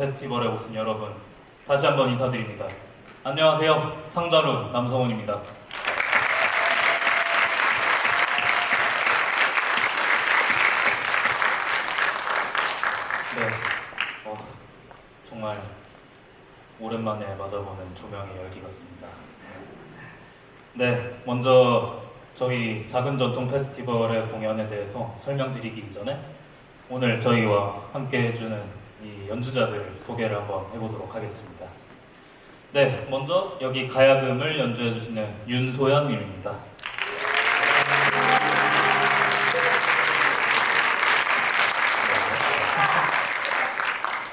페스티벌에 오신 여러분 다시 한번 인사드립니다. 안녕하세요. 상자루 남성훈입니다. 네, 어, 정말 오랜만에 맞아보는 조명의 열기 같습니다. 네, 먼저 저희 작은 전통 페스티벌의 공연에 대해서 설명드리기 전에 오늘 저희와 함께 해주는 이 연주자들 소개를 한번 해보도록 하겠습니다. 네, 먼저 여기 가야금을 연주해주시는 윤소연님입니다.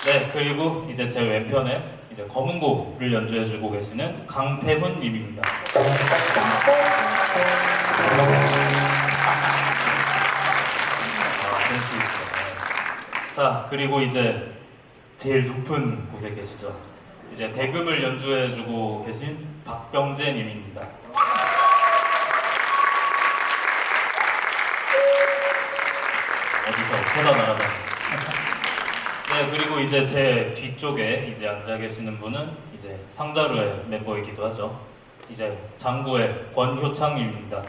네, 그리고 이제 제 왼편에 이제 검은고를 연주해주고 계시는 강태훈님입니다. 자, 그리고 이제 제일 높은 곳에 계시죠. 이제 대금을 연주해주고 계신 박병재님입니다. 어디서 쳐다 날아다니. 네, 그리고 이제 제 뒤쪽에 이제 앉아 계시는 분은 이제 상자루의 멤버이기도 하죠. 이제 장구의 권효창님입니다.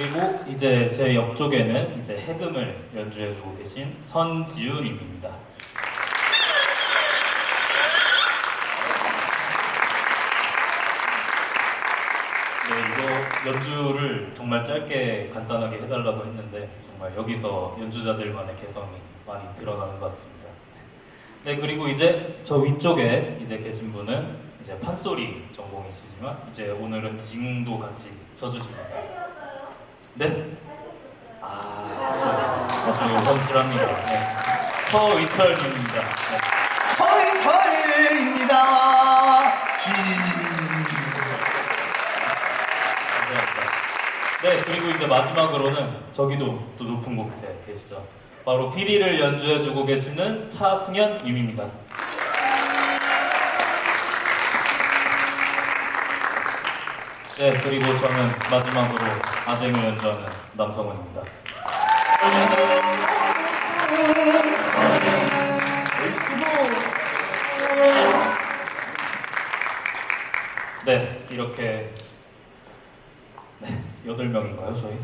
그리고 이제 제 옆쪽에는 이제 해금을 연주해주고 계신 선지훈님입니다. 이거 연주를 정말 짧게 간단하게 해달라고 했는데 정말 여기서 연주자들만의 개성이 많이 드러나는 것 같습니다. 네 그리고 이제 저 위쪽에 이제 계신 분은 이제 판소리 전공이시지만 이제 오늘은 징도 같이 쳐주십니다. 네. 아. 아주 확실합니다. 네. 서의철님입니다. 네. 진. 감사합니다. 네, 그리고 이제 마지막으로는 저기도 또 높은 곳에 계시죠. 바로 피리를 연주해주고 계시는 차승현 님입니다. 네, 그리고 저는 마지막으로 아쟁을 연주하는 남성훈입니다. 네, 이렇게 네, 여덟 명인가요, 저희?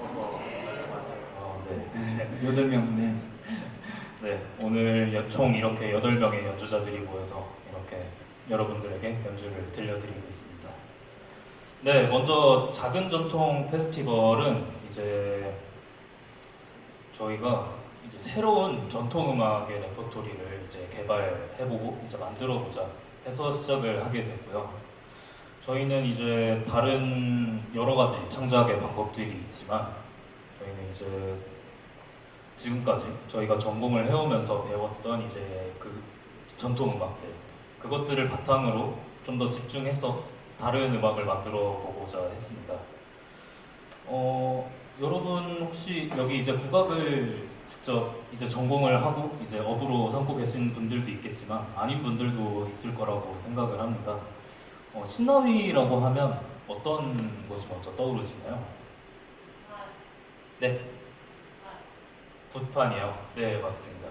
어, 네. 여덟 명네. 네, 오늘 연- 총 이렇게 8명의 연주자들이 모여서 이렇게 여러분들에게 연주를 들려드리고 있습니다. 네, 먼저 작은 전통 페스티벌은 이제 저희가 이제 새로운 전통 음악의 레퍼토리를 이제 개발해보고 이제 만들어보자 해서 시작을 하게 됐고요. 저희는 이제 다른 여러 가지 창작의 방법들이 있지만 저희는 이제 지금까지 저희가 전공을 해오면서 배웠던 이제 그 전통 음악들 그것들을 바탕으로 좀 더 집중해서 다른 음악을 만들어 보고자 했습니다. 어, 여러분 혹시 여기 이제 국악을 직접 이제 전공을 하고 이제 업으로 삼고 계신 분들도 있겠지만 아닌 분들도 있을 거라고 생각을 합니다. 어, 신나위라고 하면 어떤 것이 먼저 떠오르시나요? 네. 굿판이요. 네, 맞습니다.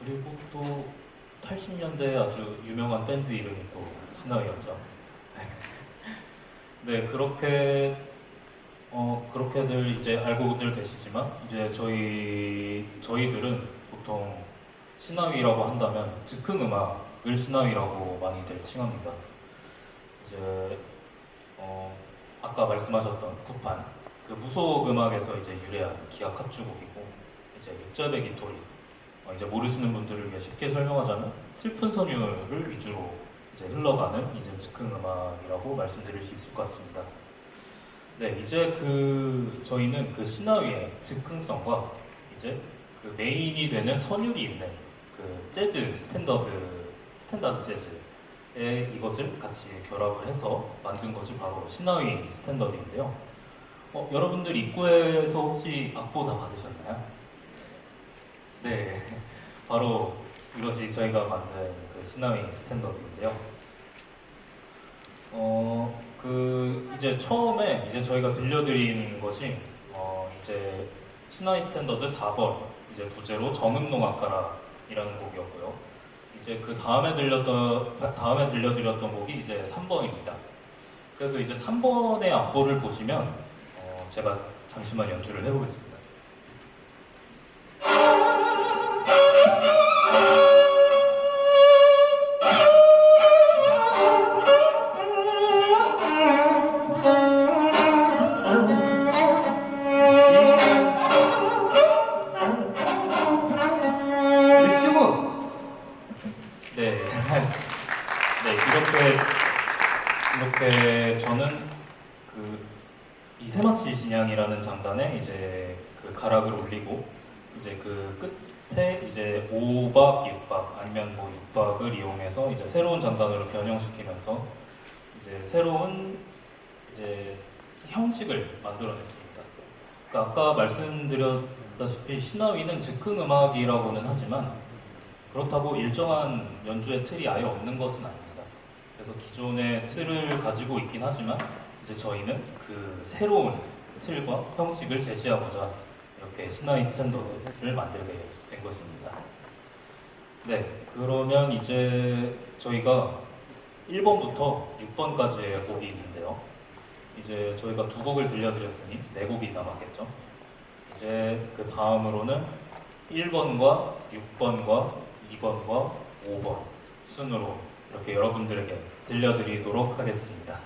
그리고 또 80년대 아주 유명한 밴드 이름이 또 신화였죠. 네, 그렇게 어 그렇게들 이제 알고들 계시지만 이제 저희 저희들은 보통 신화위라고 한다면 즉흥 음악을 신화위라고 많이들 칭합니다. 이제 어 아까 말씀하셨던 굿판 그 무속 음악에서 이제 유래한 기악 합주곡이고 이제 육자배기 어, 이제 모르시는 분들을 위해 쉽게 설명하자면 슬픈 선율을 위주로 이제 흘러가는 이제 즉흥 음악이라고 말씀드릴 수 있을 것 같습니다. 네, 이제 그 저희는 그 시나위의 즉흥성과 이제 그 메인이 되는 선율이 있는 그 재즈 스탠더드 스탠다드 재즈의 이것을 같이 결합을 해서 만든 것이 바로 시나위 스탠더드인데요. 어, 여러분들 입구에서 혹시 악보 다 받으셨나요? 네, 바로 이것이 저희가 만든 그 시나위 스탠더드인데요. 어, 그 이제 처음에 이제 저희가 들려드리는 것이 어, 이제 시나위 스탠더드 4번 이제 부제로 정음농악가라이라는 곡이었고요. 이제 그 다음에 들렸던 다음에 들려드렸던 곡이 이제 3번입니다. 그래서 이제 3번의 악보를 보시면 어, 제가 잠시만 연주를 해보겠습니다. 네, 네. 저는 그이 세마치 진양이라는 장단에 이제 그 가락을 올리고 이제 그 끝 에 이제 5박, 6박 아니면 뭐 6박을 이용해서 이제 새로운 장단으로 변형시키면서 이제 새로운 이제 형식을 만들어냈습니다. 그러니까 아까 말씀드렸다시피 신화위는 즉흥 음악이라고는 하지만 그렇다고 일정한 연주의 틀이 아예 없는 것은 아닙니다. 그래서 기존의 틀을 가지고 있긴 하지만 이제 저희는 그 새로운 틀과 형식을 제시하고자 이렇게 신화의 스탠더드를 만들게 된 것입니다. 네, 그러면 이제 저희가 1번부터 6번까지의 곡이 있는데요. 이제 저희가 두 곡을 들려드렸으니 네 곡이 남았겠죠. 이제 그 다음으로는 1번과 6번과 2번과 5번 순으로 이렇게 여러분들에게 들려드리도록 하겠습니다.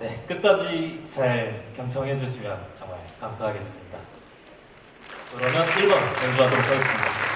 네, 끝까지 잘 경청해 주시면 정말 감사하겠습니다. 그러면 1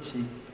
그